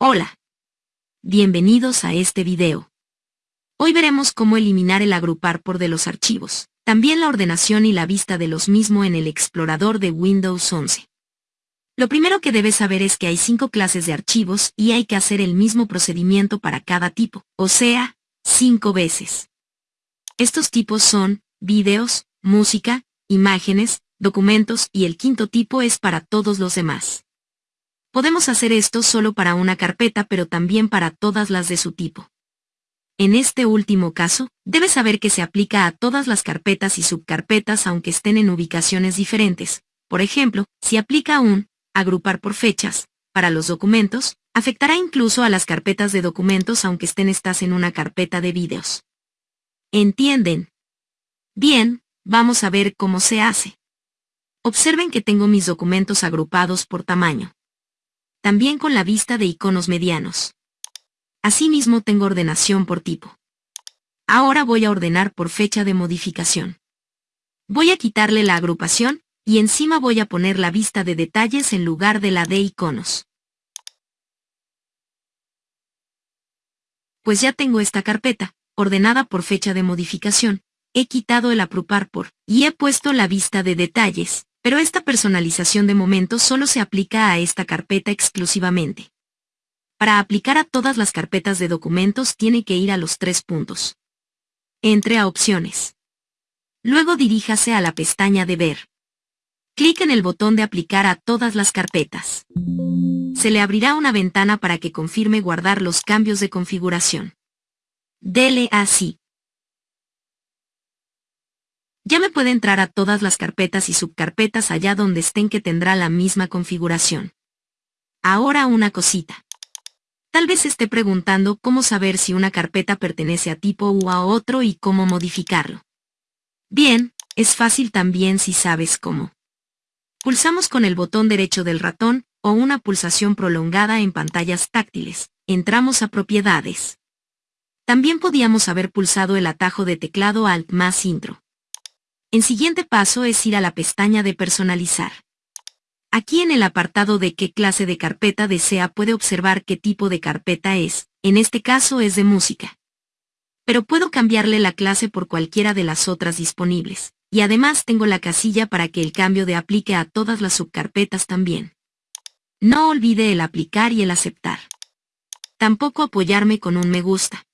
Hola. Bienvenidos a este video. Hoy veremos cómo eliminar el agrupar por de los archivos, también la ordenación y la vista de los mismos en el explorador de Windows 11. Lo primero que debes saber es que hay cinco clases de archivos y hay que hacer el mismo procedimiento para cada tipo, o sea, cinco veces. Estos tipos son, videos, música, imágenes, documentos y el quinto tipo es para todos los demás. Podemos hacer esto solo para una carpeta pero también para todas las de su tipo. En este último caso, debes saber que se aplica a todas las carpetas y subcarpetas aunque estén en ubicaciones diferentes. Por ejemplo, si aplica un agrupar por fechas para los documentos, afectará incluso a las carpetas de documentos aunque estén estas en una carpeta de vídeos. ¿Entienden? Bien, vamos a ver cómo se hace. Observen que tengo mis documentos agrupados por tamaño también con la vista de iconos medianos. Asimismo tengo ordenación por tipo. Ahora voy a ordenar por fecha de modificación. Voy a quitarle la agrupación, y encima voy a poner la vista de detalles en lugar de la de iconos. Pues ya tengo esta carpeta, ordenada por fecha de modificación, he quitado el aprupar por, y he puesto la vista de detalles, pero esta personalización de momento solo se aplica a esta carpeta exclusivamente. Para aplicar a todas las carpetas de documentos tiene que ir a los tres puntos. Entre a Opciones. Luego diríjase a la pestaña de Ver. Clic en el botón de Aplicar a todas las carpetas. Se le abrirá una ventana para que confirme guardar los cambios de configuración. Dele así. Ya me puede entrar a todas las carpetas y subcarpetas allá donde estén que tendrá la misma configuración. Ahora una cosita. Tal vez esté preguntando cómo saber si una carpeta pertenece a tipo u a otro y cómo modificarlo. Bien, es fácil también si sabes cómo. Pulsamos con el botón derecho del ratón, o una pulsación prolongada en pantallas táctiles. Entramos a Propiedades. También podíamos haber pulsado el atajo de teclado Alt más Intro. El siguiente paso es ir a la pestaña de Personalizar. Aquí en el apartado de qué clase de carpeta desea puede observar qué tipo de carpeta es, en este caso es de música. Pero puedo cambiarle la clase por cualquiera de las otras disponibles, y además tengo la casilla para que el cambio de aplique a todas las subcarpetas también. No olvide el aplicar y el aceptar. Tampoco apoyarme con un me gusta.